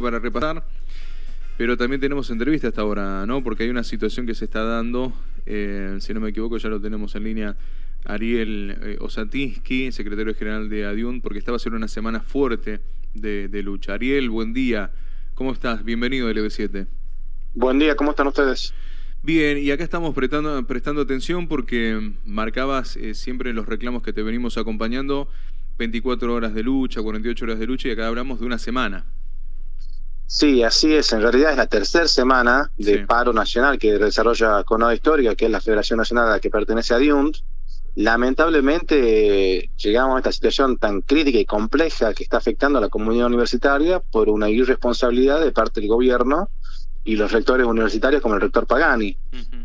para repasar, pero también tenemos entrevista hasta ahora, ¿no? Porque hay una situación que se está dando, eh, si no me equivoco ya lo tenemos en línea, Ariel eh, Osatinsky, secretario general de ADIUN, porque estaba haciendo una semana fuerte de, lucha. Ariel, buen día, ¿cómo estás? Bienvenido a LB7. Buen día, ¿cómo están ustedes? Bien, y acá estamos prestando, prestando atención porque marcabas eh, siempre los reclamos que te venimos acompañando 24 horas de lucha, 48 horas de lucha, y acá hablamos de una semana. Sí, así es. En realidad es la tercera semana de paro nacional que desarrolla Conado Histórica, que es la Federación Nacional a la que pertenece a DIUNT. Lamentablemente llegamos a esta situación tan crítica y compleja que está afectando a la comunidad universitaria por una irresponsabilidad de parte del gobierno y los rectores universitarios como el rector Pagani,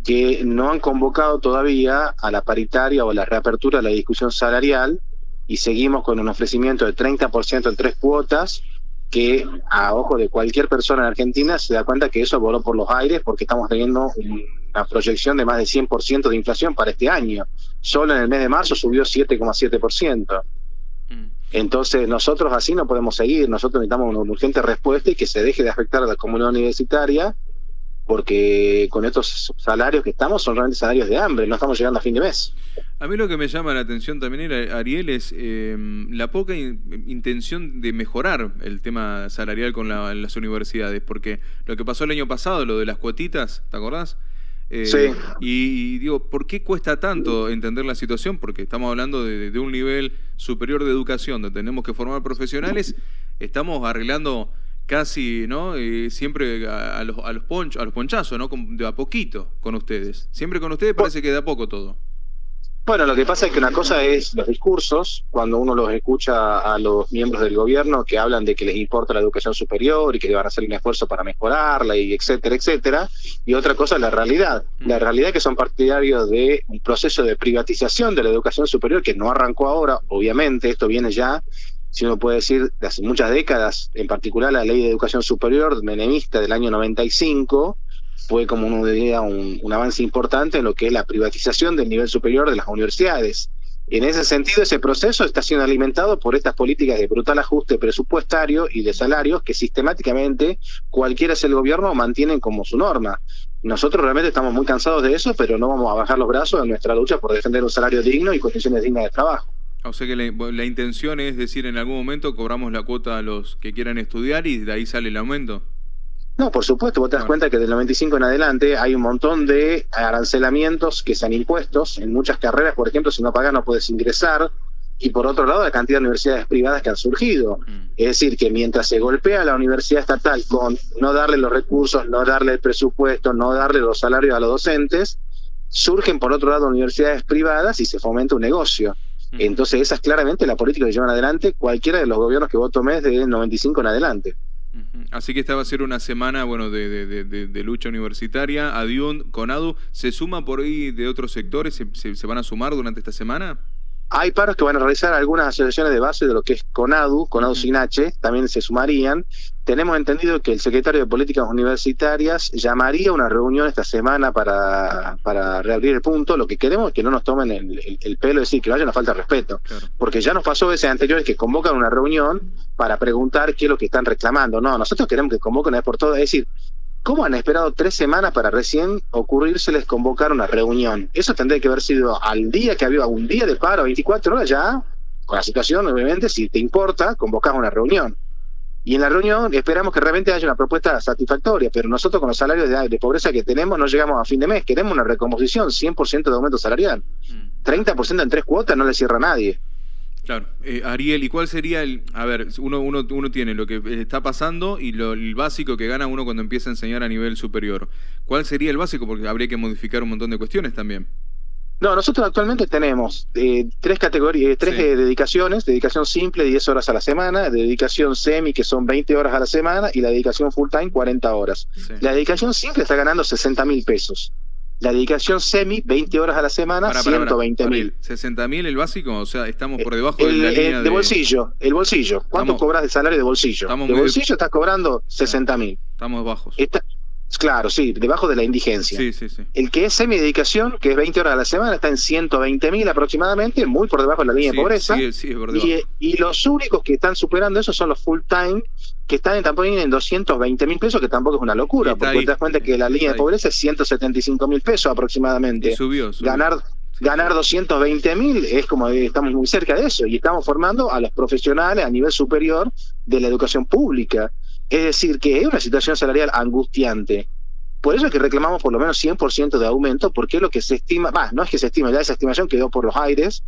que no han convocado todavía a la paritaria o a la reapertura de la discusión salarial y seguimos con un ofrecimiento de 30% en tres cuotas que a ojo de cualquier persona en Argentina se da cuenta que eso voló por los aires porque estamos teniendo una proyección de más de 100% de inflación para este año. Solo en el mes de marzo subió 7,7%. Mm. Entonces nosotros así no podemos seguir, nosotros necesitamos una urgente respuesta y que se deje de afectar a la comunidad universitaria porque con estos salarios que estamos son realmente salarios de hambre, no estamos llegando a fin de mes. A mí lo que me llama la atención también, Ariel, es em, la poca intención de mejorar el tema salarial con las universidades, porque lo que pasó el año pasado, lo de las cuotitas, ¿te acordás? Eh, sí. Y, digo, ¿por qué cuesta tanto entender la situación? Porque estamos hablando de, de un nivel superior de educación, donde tenemos que formar profesionales, estamos arreglando casi, ¿no? Eh, siempre a, los, a, los a los ponchazos, ¿no? De a poquito con ustedes. Siempre con ustedes parece que de a poco todo. Bueno, lo que pasa es que una cosa es los discursos, cuando uno los escucha a los miembros del gobierno que hablan de que les importa la educación superior y que van a hacer un esfuerzo para mejorarla y etcétera, etcétera, y otra cosa es la realidad. Mm. La realidad es que son partidarios de un proceso de privatización de la educación superior que no arrancó ahora, obviamente, esto viene ya si uno puede decir, de hace muchas décadas, en particular la ley de educación superior menemista del año 95, fue como uno diría un, un, avance importante en lo que es la privatización del nivel superior de las universidades. En ese sentido, ese proceso está siendo alimentado por estas políticas de brutal ajuste presupuestario y de salarios que sistemáticamente cualquiera sea el gobierno mantienen como su norma. Nosotros realmente estamos muy cansados de eso, pero no vamos a bajar los brazos en nuestra lucha por defender un salario digno y condiciones dignas de trabajo. O sea que la, intención es decir, en algún momento cobramos la cuota a los que quieran estudiar y de ahí sale el aumento. No, por supuesto, vos te das cuenta que del 95 en adelante hay un montón de arancelamientos que se han impuestos. En muchas carreras, por ejemplo, si no pagas no puedes ingresar. Y por otro lado, la cantidad de universidades privadas que han surgido. Mm. Es decir, que mientras se golpea a la universidad estatal con no darle los recursos, no darle el presupuesto, no darle los salarios a los docentes, surgen por otro lado universidades privadas y se fomenta un negocio. Entonces esa es claramente la política que llevan adelante cualquiera de los gobiernos que vos tomés de 95 en adelante. Así que esta va a ser una semana bueno, de, lucha universitaria. Adiun, Conadu, ¿se suma por ahí de otros sectores? se van a sumar durante esta semana? Hay paros que van a realizar algunas asociaciones de base de lo que es CONADU, CONADU sin H, también se sumarían. Tenemos entendido que el secretario de Políticas Universitarias llamaría una reunión esta semana para, para reabrir el punto. Lo que queremos es que no nos tomen el, pelo, es decir, que vaya una falta de respeto. Porque ya nos pasó veces anteriores que convocan una reunión para preguntar qué es lo que están reclamando. No, nosotros queremos que convoquen por todo. Es decir, ¿Cómo han esperado tres semanas para recién ocurrírseles convocar una reunión? Eso tendría que haber sido al día que había un día de paro, 24 horas ya, con la situación, obviamente, si te importa, convocas una reunión. Y en la reunión esperamos que realmente haya una propuesta satisfactoria, pero nosotros con los salarios de, pobreza que tenemos no llegamos a fin de mes, queremos una recomposición, 100% de aumento salarial. 30% mm. en tres cuotas no le cierra a nadie. Claro. Eh, Ariel, ¿y cuál sería el...? A ver, uno, uno, uno tiene lo que está pasando y lo, el básico que gana uno cuando empieza a enseñar a nivel superior. ¿Cuál sería el básico? Porque habría que modificar un montón de cuestiones también. No, nosotros actualmente tenemos eh, tres categorías, eh, tres dedicaciones, dedicación simple 10 horas a la semana, dedicación semi que son 20 horas a la semana y la dedicación full time 40 horas. La dedicación simple está ganando 60 mil pesos. La dedicación semi, 20 horas a la semana, 120 mil. ¿60 mil el básico? O sea, estamos por debajo de la línea de... bolsillo, el bolsillo. ¿Cuánto cobras de salario de bolsillo? de bolsillo estás cobrando 60 mil. Estamos bajos. Claro, sí, debajo de la indigencia. Sí, sí, sí. El que es semidedicación, que es 20 horas a la semana, está en 120 mil aproximadamente, muy por debajo de la línea de pobreza. y, y los únicos que están superando eso son los full time, que están en, tampoco en 220 mil pesos, que tampoco es una locura, porque ahí. te das cuenta que la línea de pobreza es 175 mil pesos aproximadamente. Y subió, subió. Ganar, ganar sí. 220 mil es como eh, estamos muy cerca de eso y estamos formando a los profesionales a nivel superior de la educación pública. Es decir, que es una situación salarial angustiante. Por eso es que reclamamos por lo menos 100% de aumento, porque es lo que se estima, va, no es que se estima, ya esa estimación quedó por los aires,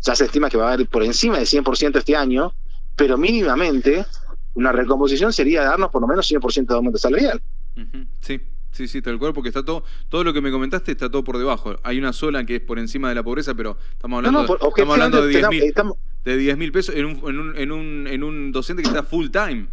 ya se estima que va a haber por encima del 100% este año, pero mínimamente una recomposición sería darnos por lo menos 100% de aumento salarial. Ujú, Sí, sí, sí, tal cual, porque está todo, todo lo que me comentaste está todo por debajo. Hay una sola que es por encima de la pobreza, pero estamos No, hablando, no, por- estamos hablando de 10 objetivamente mil estamos- de 10 mil pesos en un, en, un, en, un, en un docente que está full time.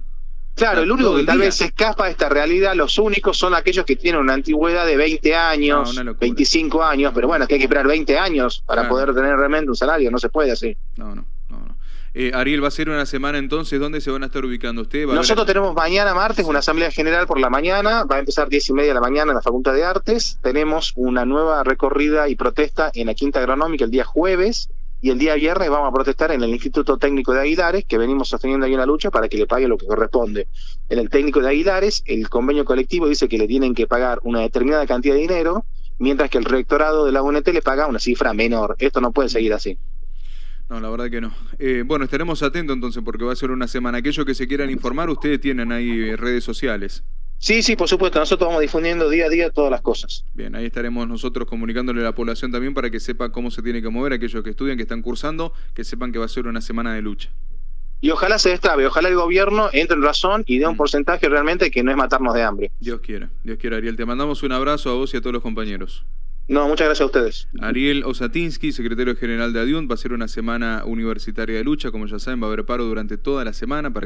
Claro, el único que tal día. vez se escapa de esta realidad, los únicos son aquellos que tienen una antigüedad de 20 No, años, locura. 25 años, pero bueno, que hay que esperar 20 años para Claro. poder tener realmente un salario, no se puede así. No, no, no. no. Eh, Ariel, va a ser una semana entonces, ¿dónde se van a estar ubicando ustedes? ¿Va a haber- Nosotros tenemos mañana martes una asamblea general por la mañana, va a empezar 10 y media de la mañana en la Facultad de Artes, tenemos una nueva recorrida y protesta en la Quinta Agronómica el día jueves, y el día viernes vamos a protestar en el Instituto Técnico de Aguilares, que venimos sosteniendo ahí una lucha para que le pague lo que corresponde. En el técnico de Aguilares, el convenio colectivo dice que le tienen que pagar una determinada cantidad de dinero, mientras que el rectorado de la UNT le paga una cifra menor. Esto no puede seguir así. No, la verdad que no. Eh, bueno, estaremos atentos entonces porque va a ser una semana. Aquellos que se quieran informar, ustedes tienen ahí redes sociales. Sí, sí, por supuesto, nosotros vamos difundiendo día a día todas las cosas. Bien, ahí estaremos nosotros comunicándole a la población también para que sepa cómo se tiene que mover, aquellos que estudian, que están cursando, que sepan que va a ser una semana de lucha. Y ojalá se destrabe, ojalá el gobierno entre en razón y dé un Mm. porcentaje realmente que no es matarnos de hambre. Dios quiera, Dios quiera, Ariel. Te mandamos un abrazo a vos y a todos los compañeros. No, muchas gracias a ustedes. Ariel Osatinsky, secretario general de ADIUNT, va a ser una semana universitaria de lucha, como ya saben, va a haber paro durante toda la semana para